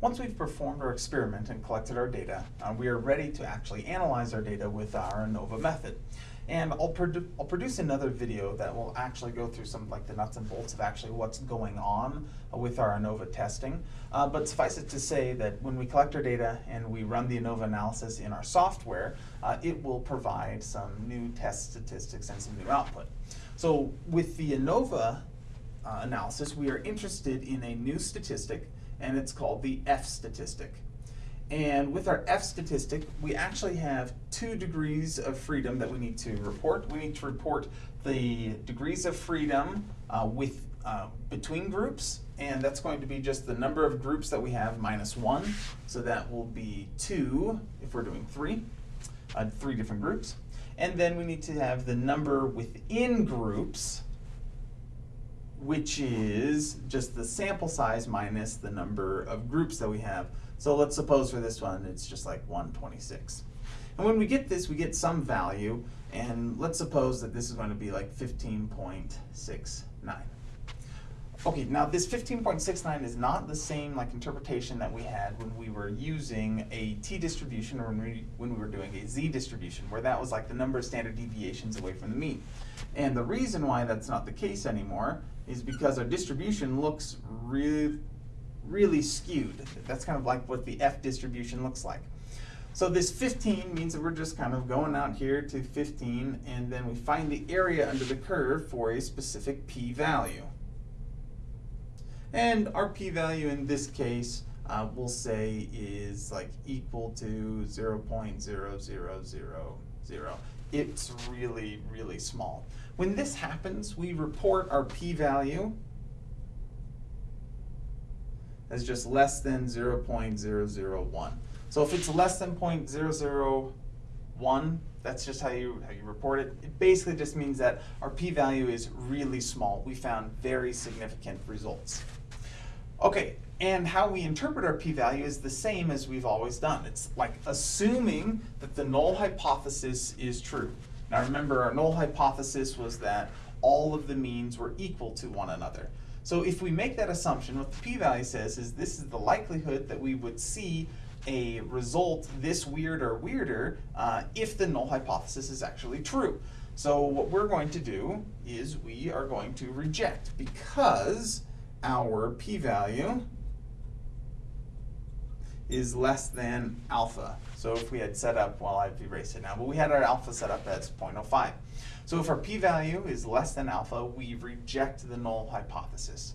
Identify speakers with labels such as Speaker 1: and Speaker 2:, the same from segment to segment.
Speaker 1: Once we've performed our experiment and collected our data, uh, we are ready to actually analyze our data with our ANOVA method. And I'll, produ I'll produce another video that will actually go through some like the nuts and bolts of actually what's going on uh, with our ANOVA testing. Uh, but suffice it to say that when we collect our data and we run the ANOVA analysis in our software, uh, it will provide some new test statistics and some new output. So with the ANOVA uh, analysis, we are interested in a new statistic and it's called the F statistic. And with our F statistic, we actually have two degrees of freedom that we need to report. We need to report the degrees of freedom uh, with uh, between groups, and that's going to be just the number of groups that we have minus one. So that will be two if we're doing three, uh, three different groups. And then we need to have the number within groups, which is just the sample size minus the number of groups that we have. So let's suppose for this one, it's just like 126. And when we get this, we get some value, and let's suppose that this is going to be like 15.69. Okay, now this 15.69 is not the same like interpretation that we had when we were using a t-distribution or when we, when we were doing a z-distribution, where that was like the number of standard deviations away from the mean. And the reason why that's not the case anymore is because our distribution looks really, really skewed. That's kind of like what the F distribution looks like. So this 15 means that we're just kind of going out here to 15 and then we find the area under the curve for a specific p-value. And our p-value in this case, uh, we'll say is like equal to 0 0.0000. It's really, really small. When this happens, we report our p-value as just less than 0 0.001. So if it's less than 0.001, that's just how you, how you report it. It basically just means that our p-value is really small. We found very significant results. Okay, and how we interpret our p-value is the same as we've always done. It's like assuming that the null hypothesis is true. Now remember, our null hypothesis was that all of the means were equal to one another. So if we make that assumption, what the p-value says is this is the likelihood that we would see a result this weird or weirder uh, if the null hypothesis is actually true. So what we're going to do is we are going to reject because our p-value is less than alpha. So if we had set up, well I've erased it now, but we had our alpha set up as 0.05. So if our p-value is less than alpha, we reject the null hypothesis.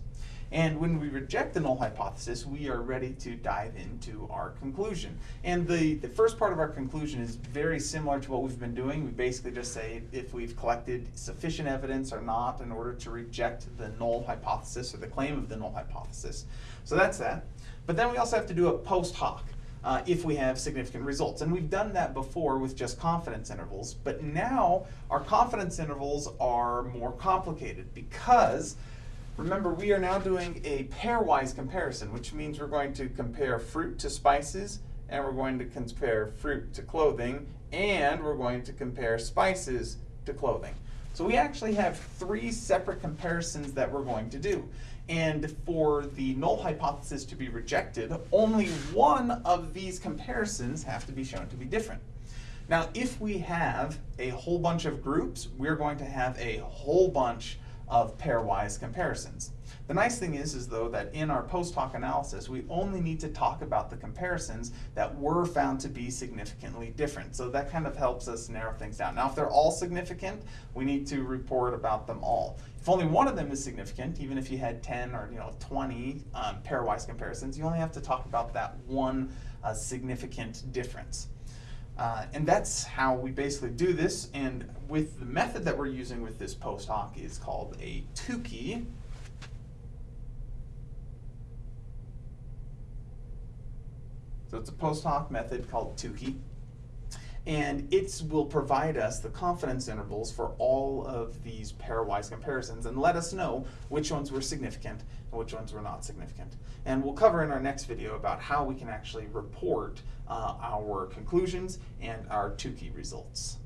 Speaker 1: And when we reject the null hypothesis, we are ready to dive into our conclusion. And the, the first part of our conclusion is very similar to what we've been doing. We basically just say if we've collected sufficient evidence or not in order to reject the null hypothesis or the claim of the null hypothesis. So that's that. But then we also have to do a post hoc. Uh, if we have significant results. And we've done that before with just confidence intervals, but now our confidence intervals are more complicated because Remember, we are now doing a pairwise comparison, which means we're going to compare fruit to spices, and we're going to compare fruit to clothing, and we're going to compare spices to clothing. So we actually have three separate comparisons that we're going to do. And for the null hypothesis to be rejected, only one of these comparisons have to be shown to be different. Now, if we have a whole bunch of groups, we're going to have a whole bunch of pairwise comparisons. The nice thing is, is though, that in our post hoc analysis, we only need to talk about the comparisons that were found to be significantly different. So that kind of helps us narrow things down. Now, if they're all significant, we need to report about them all. If only one of them is significant, even if you had 10 or you know 20 um, pairwise comparisons, you only have to talk about that one uh, significant difference. Uh, and that's how we basically do this. And with the method that we're using with this post hoc is called a Tukey. So it's a post hoc method called Tukey. And it will provide us the confidence intervals for all of these pairwise comparisons and let us know which ones were significant and which ones were not significant. And we'll cover in our next video about how we can actually report uh, our conclusions and our Tukey results.